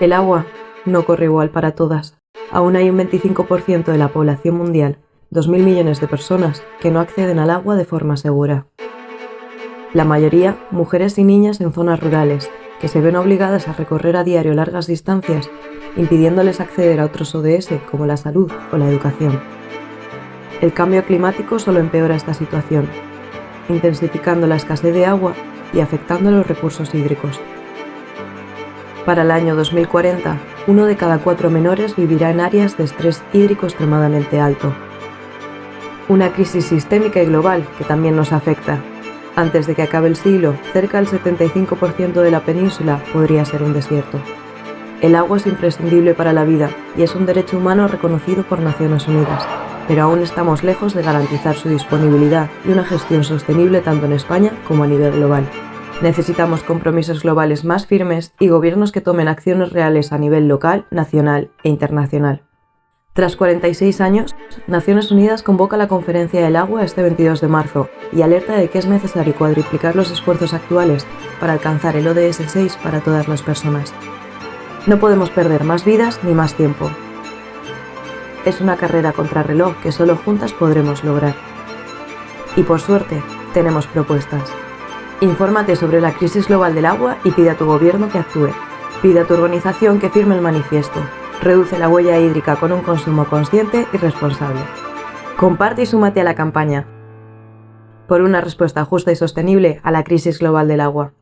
El agua no corre igual para todas. Aún hay un 25% de la población mundial, 2.000 millones de personas, que no acceden al agua de forma segura. La mayoría, mujeres y niñas en zonas rurales, que se ven obligadas a recorrer a diario largas distancias, impidiéndoles acceder a otros ODS como la salud o la educación. El cambio climático solo empeora esta situación, intensificando la escasez de agua y afectando los recursos hídricos. Para el año 2040, uno de cada cuatro menores vivirá en áreas de estrés hídrico extremadamente alto. Una crisis sistémica y global que también nos afecta. Antes de que acabe el siglo, cerca del 75% de la península podría ser un desierto. El agua es imprescindible para la vida y es un derecho humano reconocido por Naciones Unidas, pero aún estamos lejos de garantizar su disponibilidad y una gestión sostenible tanto en España como a nivel global. Necesitamos compromisos globales más firmes y gobiernos que tomen acciones reales a nivel local, nacional e internacional. Tras 46 años, Naciones Unidas convoca la Conferencia del Agua este 22 de marzo y alerta de que es necesario cuadriplicar los esfuerzos actuales para alcanzar el ODS 6 para todas las personas. No podemos perder más vidas ni más tiempo. Es una carrera contra reloj que solo juntas podremos lograr. Y por suerte, tenemos propuestas. Infórmate sobre la crisis global del agua y pide a tu gobierno que actúe. Pide a tu organización que firme el manifiesto. Reduce la huella hídrica con un consumo consciente y responsable. Comparte y súmate a la campaña por una respuesta justa y sostenible a la crisis global del agua.